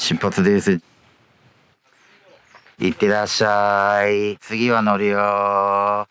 出発です。いってらっしゃい。次は乗るよ。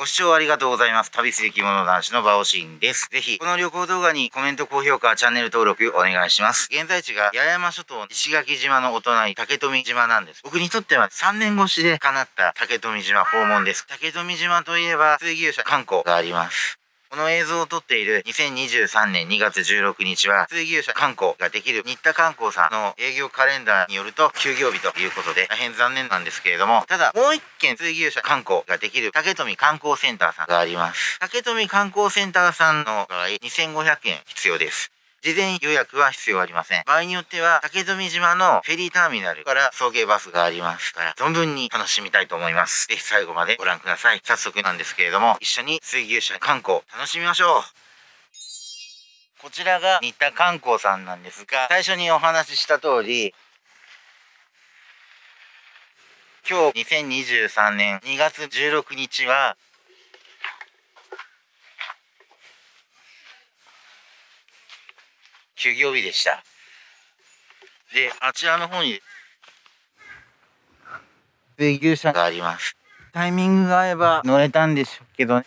ご視聴ありがとうございます。旅する着物男子のバオシーンです。ぜひ、この旅行動画にコメント、高評価、チャンネル登録お願いします。現在地が八重山諸島石垣島のお隣、竹富島なんです。僕にとっては3年越しで叶った竹富島訪問です。竹富島といえば、水牛車観光があります。この映像を撮っている2023年2月16日は、水牛車観光ができる新田観光さんの営業カレンダーによると休業日ということで大変残念なんですけれども、ただもう一件水牛車観光ができる竹富観光センターさんがあります。竹富観光センターさんの場合2500円必要です。事前予約は必要ありません。場合によっては、竹富島のフェリーターミナルから送迎バスがありますから、存分に楽しみたいと思います。ぜひ最後までご覧ください。早速なんですけれども、一緒に水牛車観光楽しみましょう。こちらが新田観光さんなんですが、最初にお話しした通り、今日2023年2月16日は、休業日でした。で、あちらの方に、水牛車があります。タイミングが合えば乗れたんでしょうけどね。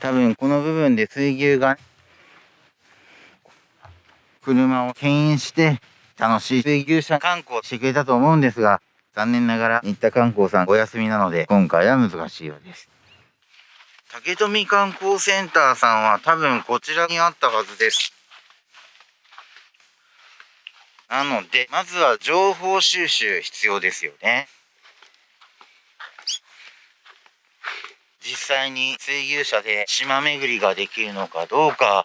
多分この部分で水牛が車を牽引して楽しい水牛車観光してくれたと思うんですが残念ながら新田観光さんお休みなので今回は難しいようです。竹富観光センターさんは多分こちらにあったはずです。なのでまずは情報収集必要ですよね。実際に水牛車で島巡りができるのかどうか。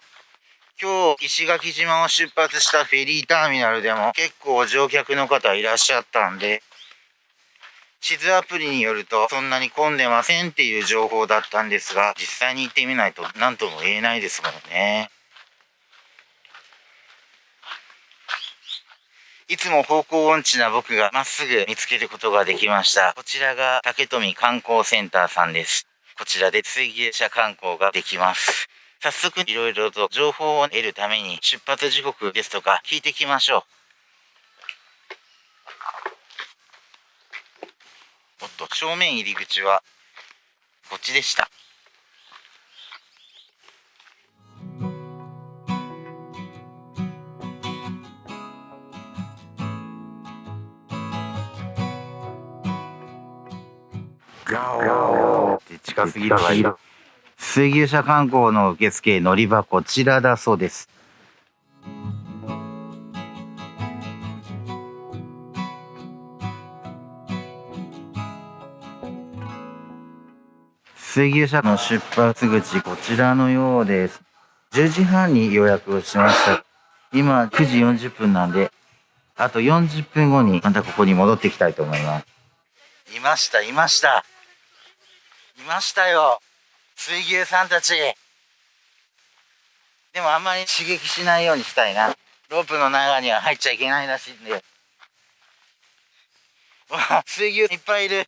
今日石垣島を出発したフェリーターミナルでも結構乗客の方いらっしゃったんで地図アプリによるとそんなに混んでませんっていう情報だったんですが実際に行ってみないと何とも言えないですもんねいつも方向音痴な僕がまっすぐ見つけることができましたこちらが竹富観光センターさんですこちらで水牛車観光ができます。早速いろいろと情報を得るために出発時刻ですとか聞いてきましょう。おっと、正面入り口はこっちでした。って近すぎる。水牛車観光の受付乗り場こちらだそうです。水牛車の出発口こちらのようです。10時半に予約をしました。今9時40分なんで、あと40分後にまたここに戻ってきたいと思います。いました、いました。いましたよ。水牛さんたち。でもあんまり刺激しないようにしたいな。ロープの中には入っちゃいけないらしいんで。わあ、水牛いっぱいいる。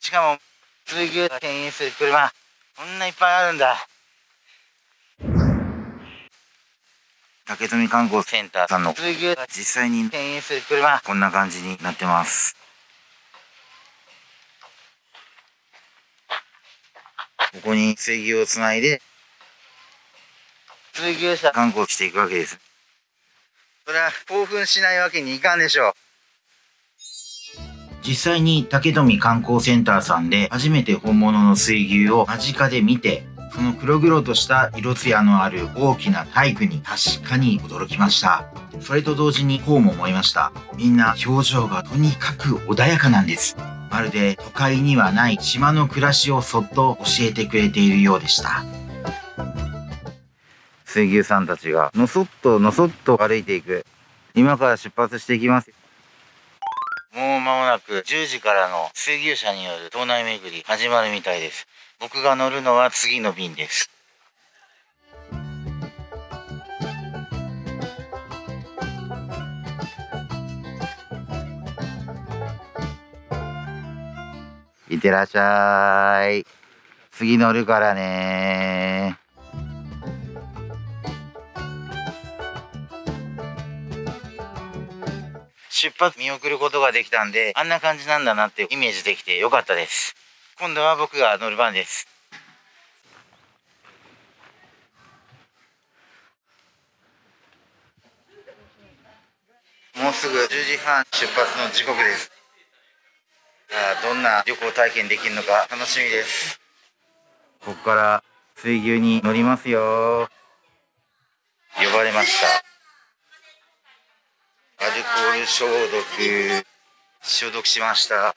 しかも、水牛が牽引する車、こんないっぱいあるんだ。竹富観光センターさんの水牛が実際に牽引する車、こんな感じになってます。ここに水牛をつないで、水牛車観光していくわけです。それは興奮しないわけにいかんでしょう。実際に竹富観光センターさんで初めて本物の水牛を間近で見て、その黒々とした色艶のある大きな体育に確かに驚きました。それと同時にこうも思いました。みんな表情がとにかく穏やかなんです。まるで都会にはない島の暮らしをそっと教えてくれているようでした。水牛さんたちがのそっとのそっと歩いていく。今から出発していきます。もう間もなく10時からの水牛車による島内巡り始まるみたいです。僕が乗るのは次の便です。いってらっしゃい。次乗るからね出発見送ることができたんで、あんな感じなんだなってイメージできてよかったです。今度は僕が乗る番です。もうすぐ10時半出発の時刻です。さあ、どんな旅行体験できるのか楽しみです。ここから水牛に乗りますよ。呼ばれました。アルコール消毒、消毒しました。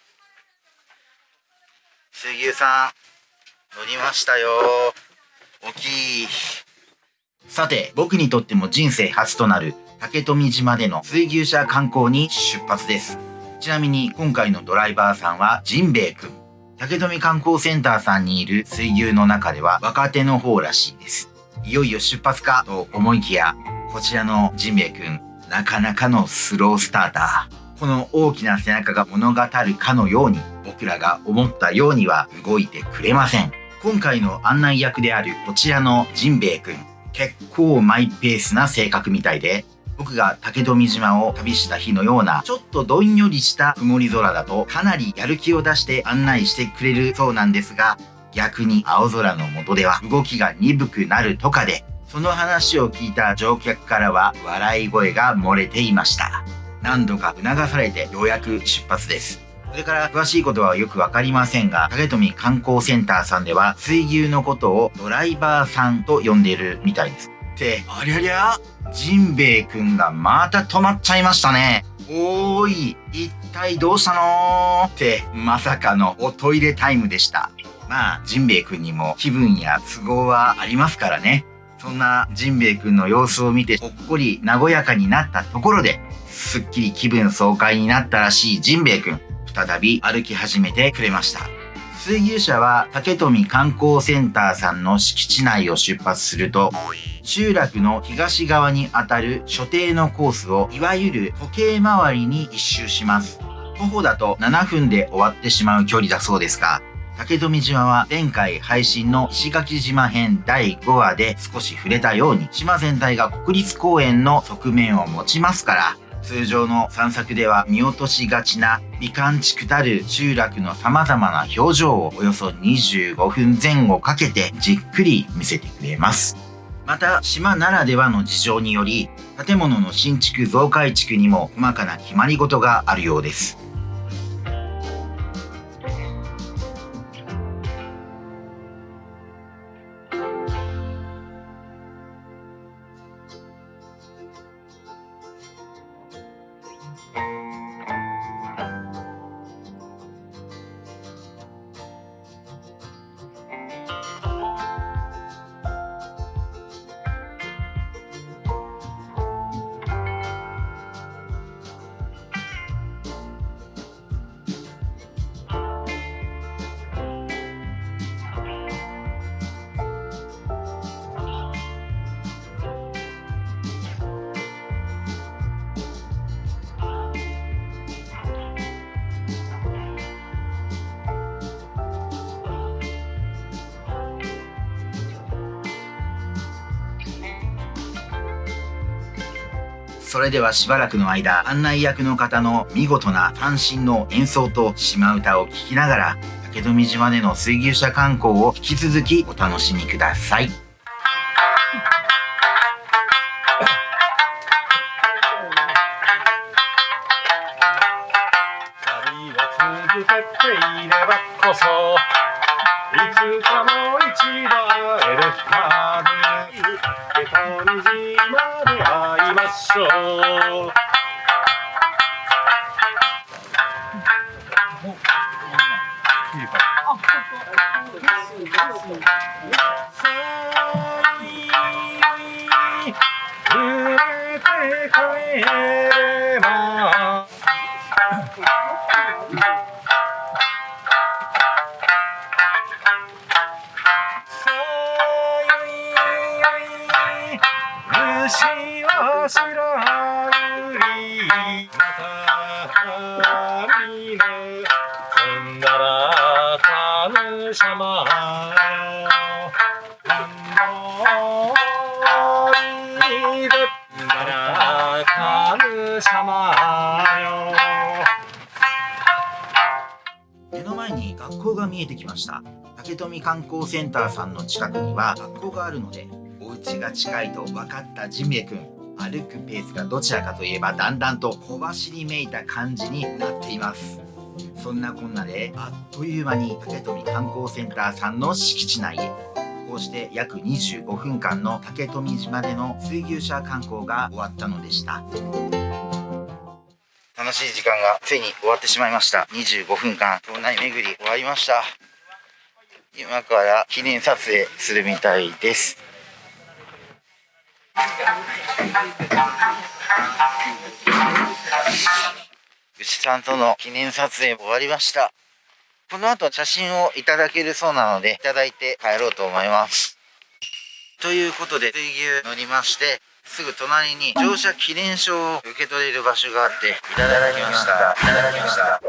水牛さん、乗りましたよ。大きい。さて、僕にとっても人生初となる竹富島での水牛車観光に出発です。ちなみに今回のドライバーさんはジンベエくん。竹富観光センターさんにいる水牛の中では若手の方らしいです。いよいよ出発かと思いきや、こちらのジンベエくん、なかなかのスロースターター。この大きな背中が物語るかのように、僕らが思ったようには動いてくれません。今回の案内役であるこちらのジンベエくん、結構マイペースな性格みたいで、僕が竹富島を旅した日のような、ちょっとどんよりした曇り空だと、かなりやる気を出して案内してくれるそうなんですが、逆に青空の下では動きが鈍くなるとかで、その話を聞いた乗客からは笑い声が漏れていました。何度か促されてようやく出発です。それから詳しいことはよくわかりませんが、竹富観光センターさんでは水牛のことをドライバーさんと呼んでいるみたいです。って、ありゃりゃ？ジンベエくんがまた止まっちゃいましたね。おーい、一体どうしたの？って、まさかのおトイレタイムでした。まあ、ジンベエくんにも気分や都合はありますからね。そんなジンベエくんの様子を見てほっこり和やかになったところで、すっきり気分爽快になったらしいジンベエくん、再び歩き始めてくれました。水牛車は竹富観光センターさんの敷地内を出発すると、集落の東側にあたる所定のコースをいわゆる時計回りに一周します。徒歩だと7分で終わってしまう距離だそうですが、竹富島は前回配信の石垣島編第5話で少し触れたように島全体が国立公園の側面を持ちますから通常の散策では見落としがちな美観地区たる集落の様々な表情をおよそ25分前後かけてじっくり見せてくれます。また島ならではの事情により建物の新築増改築にも細かな決まり事があるようです。それではしばらくの間、案内役の方の見事な単身の演奏と島唄を聴きながら、竹富島での水牛車観光を引き続きお楽しみください。旅は続けていればこそいつかも一度会えるはず竹富島ましょう。揺れて帰れば様目の前に学校が見えてきました。竹富観光センターさんの近くには学校があるのでお家が近いと分かったジミエくん歩くペースがどちらかといえばだんだんと小走りめいた感じになっています。そんなこんなであっという間に竹富観光センターさんの敷地内へ。こうして約25分間の竹富島での水牛車観光が終わったのでした。楽しい時間がついに終わってしまいました。25分間島内巡り終わりました。今から記念撮影するみたいです。牛さんとの記念撮影終わりました。この後写真をいただけるそうなのでいただいて帰ろうと思います。ということで水牛乗りましてすぐ隣に乗車記念証を受け取れる場所があっていただきました。いただきました。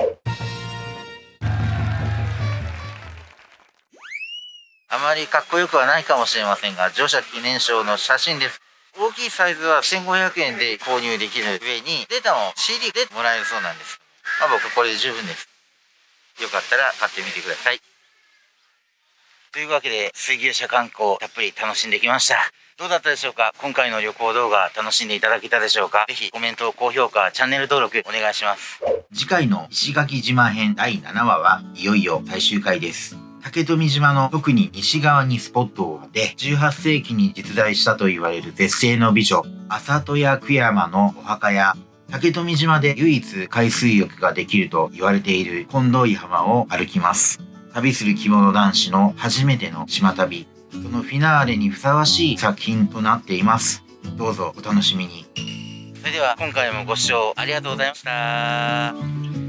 あまりかっこよくはないかもしれませんが乗車記念証の写真です。大きいサイズは1500円で購入できる上にデータも CD でもらえるそうなんです。まあ僕これで十分です。よかったら買ってみてください。というわけで水牛車観光たっぷり楽しんできました。どうだったでしょうか？今回の旅行動画楽しんでいただけたでしょうか？ぜひコメント、高評価、チャンネル登録お願いします。次回の石垣島編第7話はいよいよ最終回です。竹富島の特に西側にスポットを当て、18世紀に実在したと言われる絶世の美女、浅戸屋久山のお墓や、竹富島で唯一海水浴ができると言われている近藤井浜を歩きます。旅する着物男子の初めての島旅、そのフィナーレにふさわしい作品となっています。どうぞお楽しみに。それでは今回もご視聴ありがとうございました。